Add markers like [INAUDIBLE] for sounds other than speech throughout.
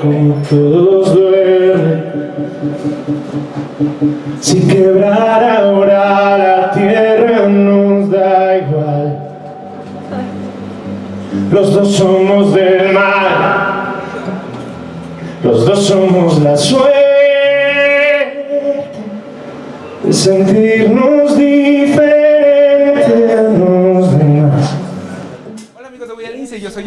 como todos duermen. Si quebrar ahora la tierra nos da igual. Los dos somos del mar, los dos somos la suerte de sentirnos diferentes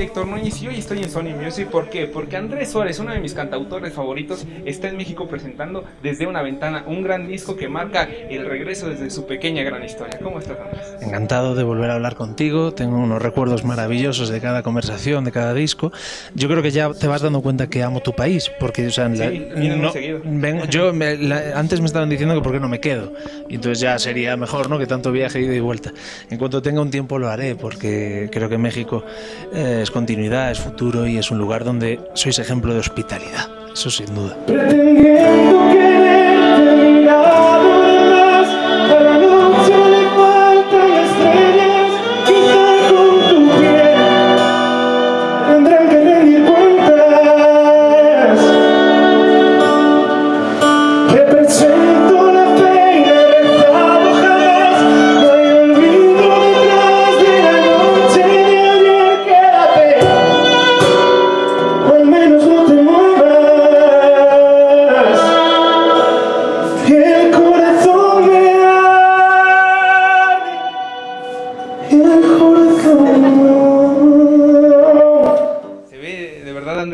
Héctor Núñez y hoy estoy en Sony Music. ¿Por qué? Porque Andrés Suárez, uno de mis cantautores favoritos, está en México presentando Desde una ventana un gran disco que marca el regreso desde su pequeña gran historia. ¿Cómo estás Andrés? Encantado de volver a hablar contigo, tengo unos recuerdos maravillosos de cada conversación, de cada disco. Yo creo que ya te vas dando cuenta que amo tu país, porque o sea, la- Sí, muy seguido. vengo- [LAUGHS] yo me- la- antes me estaban diciendo que por qué no me quedo, y entonces ya sería mejor, ¿no? Que tanto viaje ida y vuelta. En cuanto tenga un tiempo lo haré, porque creo que México eh, es continuidad, es futuro y es un lugar donde sois ejemplo de hospitalidad, eso sin duda.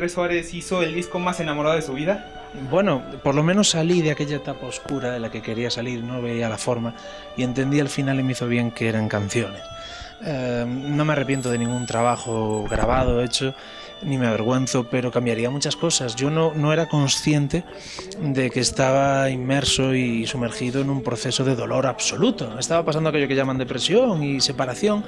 Andrés Suárez hizo el disco más enamorado de su vida? Bueno, por lo menos salí de aquella etapa oscura de la que quería salir, no veía la forma y entendí al final y me hizo bien que eran canciones. Eh, no me arrepiento de ningún trabajo grabado, hecho, ni me avergüenzo, pero cambiaría muchas cosas. Yo no, no era consciente de que estaba inmerso y sumergido en un proceso de dolor absoluto. Estaba pasando aquello que llaman depresión y separación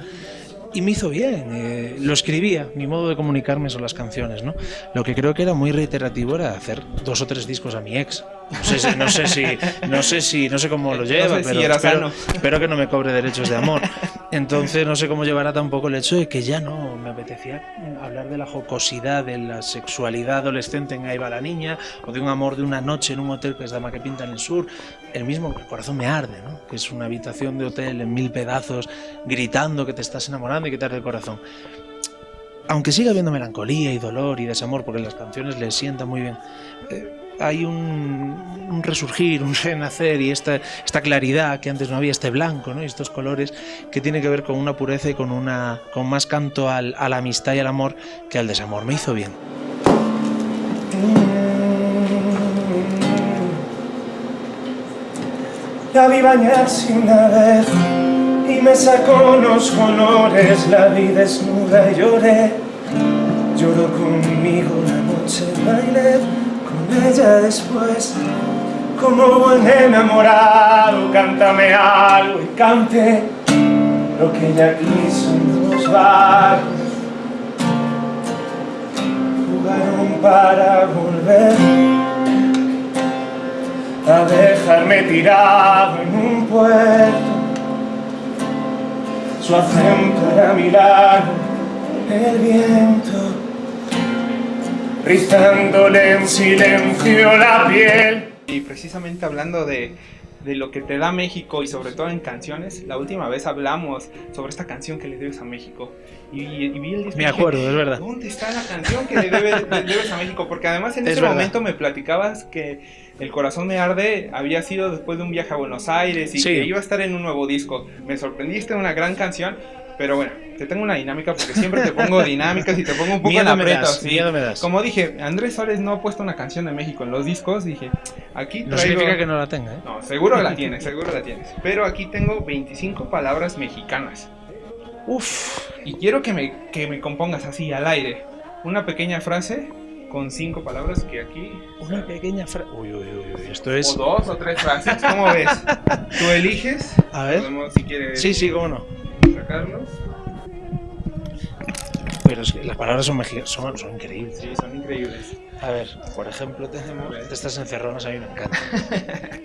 y me hizo bien. eh, lo escribía, mi modo de comunicarme son las canciones, ¿no? Lo que creo que era muy reiterativo era hacer dos o tres discos a mi ex. No sé si, no sé si, no sé si, no sé cómo lo [LAUGHS] No lleva, sé si pero espero, espero que no me cobre derechos de amor. Entonces no sé cómo llevará tampoco el hecho de que ya no me apetecía hablar de la jocosidad, de la sexualidad adolescente en Ahí la niña, o de un amor de una noche en un hotel que es Dama que pinta en el sur. El mismo, el corazón me arde, ¿no? Que es una habitación de hotel en mil pedazos, gritando que te estás enamorando y que te arde el corazón. Aunque siga habiendo melancolía y dolor y desamor, porque las canciones le sientan muy bien, eh, hay un, un resurgir, un renacer y esta, esta claridad que antes no había, este blanco ¿no? y estos colores que tiene que ver con una pureza y con, una, con más canto al, a la amistad y al amor que al desamor. Me hizo bien. La vi bañarse una vez y me sacó los colores, la vi desnuda y lloré. Lloró conmigo la noche, bailé con ella después. Como buen enamorado, cántame algo y cante lo que ella quiso en dos barcos. Jugaron para volver a dejarme tirado en un puerto. Su acento era mirar el viento, rizándole en silencio la piel. Y precisamente hablando de, de lo que te da México y sobre todo en canciones, la última vez hablamos sobre esta canción que le debes a México. Y, y vi el disco Me dije, acuerdo, es verdad. ¿Dónde está la canción que le debe- le debes a México? Porque además en Es ese verdad. momento me platicabas que El Corazón me arde había sido después de un viaje a Buenos Aires y Sí. que iba a estar en un nuevo disco. Me sorprendiste, una gran canción. Pero bueno, te tengo una dinámica porque siempre te pongo dinámicas y te pongo un poco en Miedo me aprieto. sí. miedo me das. Como dije, Andrés Suárez no ha puesto una canción de México en los discos. Dije, aquí No traigo... significa que no la tenga, ¿eh? No, seguro la tienes, seguro la tienes. Pero aquí tengo 25 palabras mexicanas. Uf, Y quiero que me, que me compongas así, al aire. Una pequeña frase con cinco palabras que aquí... una pequeña frase. Uy, uy, uy, uy, esto es. O dos o tres frases, ¿cómo ves? [LAUGHS] Tú eliges. A ver. Podemos, si quieres Sí, sí, cómo no. Sacarlos. Pero es que las palabras son, son, son increíbles. Sí, son increíbles. A ver, por ejemplo, tenemos. De estas encerronas a mí me encanta. [LAUGHS]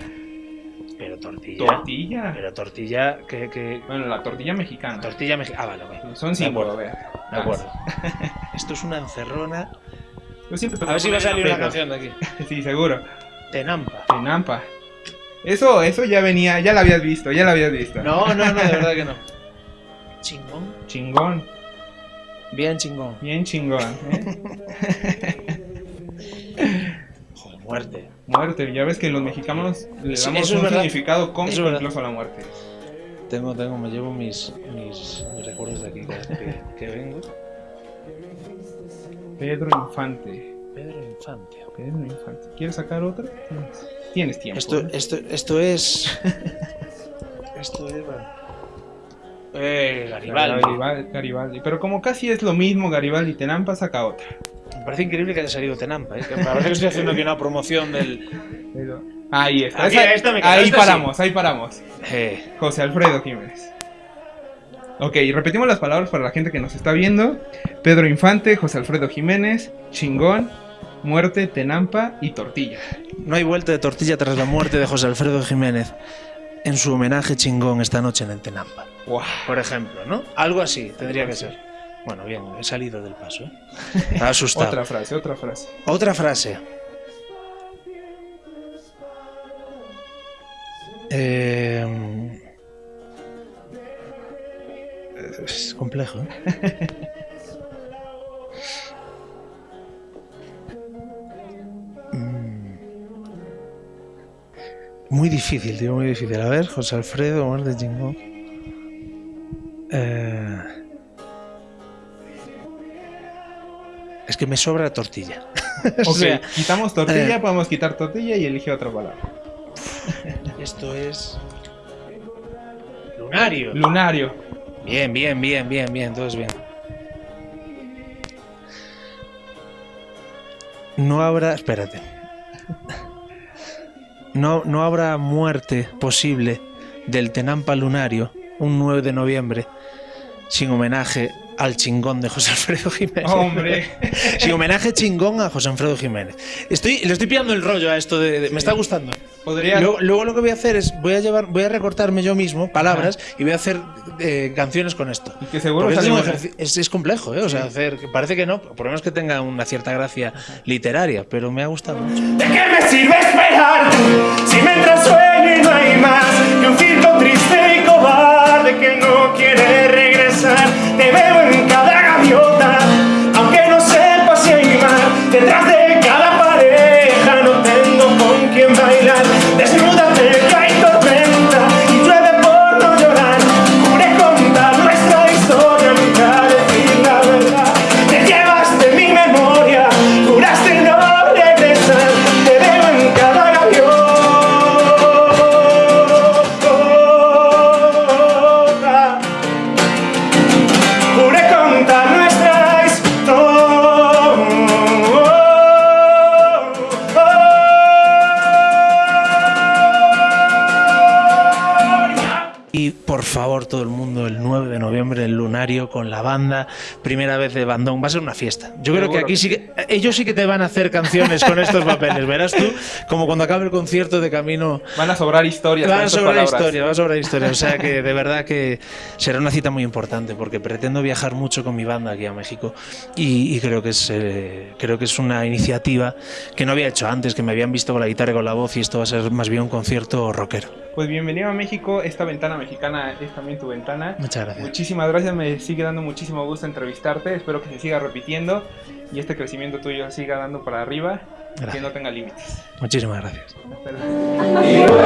Pero tortilla. Tortilla. Pero tortilla que. que Bueno, la tortilla mexicana. tortilla mexicana. Ah, vale, vale. Son De cinco, acuerdo. a ver. De acuerdo. [LAUGHS] Esto es una encerrona. Yo siempre te A ver si va a salir una canción de aquí. [LAUGHS] Sí, seguro. Tenampa. Tenampa. Eso, eso ya venía, ya lo habías visto, ya lo habías visto. No, no, no, de verdad que no. Chingón. Chingón, Bien chingón. bien chingón. ¿eh? [LAUGHS] Joder, muerte. Muerte, ya ves que los mexicanos le damos un verdad. significado cómico incluso a la muerte. Tengo, tengo, me llevo mis, mis, mis recuerdos de aquí que, que vengo. Pedro Infante. Pedro Infante. Pedro Infante. ¿Quieres sacar otra? Tienes, tiempo. Esto, ¿eh? esto, esto es. [LAUGHS] esto es. bueno. Eh, Garibaldi. Garibaldi, Garibaldi. Pero como casi es lo mismo Garibaldi Tenampa, saca otra. Me parece increíble que haya salido Tenampa. ¿eh? Que parece que estoy haciendo aquí una promoción del. Pero- Ahí está. Aquí, Esa- esta me ahí esta paramos, ahí paramos. Eh, José Alfredo Jiménez. Ok, repetimos las palabras para la gente que nos está viendo. Pedro Infante, José Alfredo Jiménez, chingón, muerte, tenampa y tortilla. no hay vuelta de tortilla tras la muerte de José Alfredo Jiménez. En su homenaje chingón esta noche en el Tenampa. Por ejemplo, ¿no? Algo así tendría que ser. Bueno, bien, he salido del paso, ¿eh? [LAUGHS] Estaba asustado. Otra frase, otra frase. Otra frase. Eh, es complejo, ¿eh? [LAUGHS] Muy difícil, tío, muy difícil. A ver, José Alfredo, muerte chingón. Eh, Es que me sobra tortilla. [LAUGHS] O Ok, sea, quitamos tortilla, eh. podemos quitar tortilla y elige otra palabra. [LAUGHS] Esto es. Lunario. Lunario. Bien, bien, bien, bien, bien, todo es bien. No habrá. Espérate. No, no habrá muerte posible del Tenampa Lunario un 9 de noviembre sin homenaje al chingón de José Alfredo Jiménez. Hombre. [LAUGHS] Sin homenaje chingón a José Alfredo Jiménez. Estoy, le estoy pillando el rollo a esto de. de- me está gustando. Podría. Luego, luego lo que voy a hacer es voy a llevar, voy a recortarme yo mismo palabras y voy a hacer eh, canciones con esto. Y que seguro sale es, es- es complejo, ¿eh? O sea, hacer, parece que no, por lo menos que tenga una cierta gracia literaria, pero me ha gustado mucho. ¿De qué me sirve esperar si me entra sueño y no hay más que un circo triste y cobarde que no quiere regresar? Te veo en Y por favor, todo el mundo, el 9 de noviembre, el lunario con la banda, primera vez de bandón, va a ser una fiesta. Yo creo que aquí sí que. Ellos sí que te van a hacer canciones con estos papeles, verás tú, como cuando acabe el concierto de camino. Van a sobrar historias. Va con a sobrar palabras. historia, va a sobrar historia. O sea que de verdad que será una cita muy importante porque pretendo viajar mucho con mi banda aquí a México y, y creo que es eh, creo que es una iniciativa que no había hecho antes, que me habían visto con la guitarra y con la voz y esto va a ser más bien un concierto rockero. Pues bienvenido a México. Esta ventana mexicana es también tu ventana. Muchas gracias. Muchísimas gracias, me sigue dando muchísimo gusto entrevistarte. Espero que se siga repitiendo y este crecimiento tuyo siga dando para arriba y que Gracias. no tenga límites. Muchísimas gracias. Hasta luego.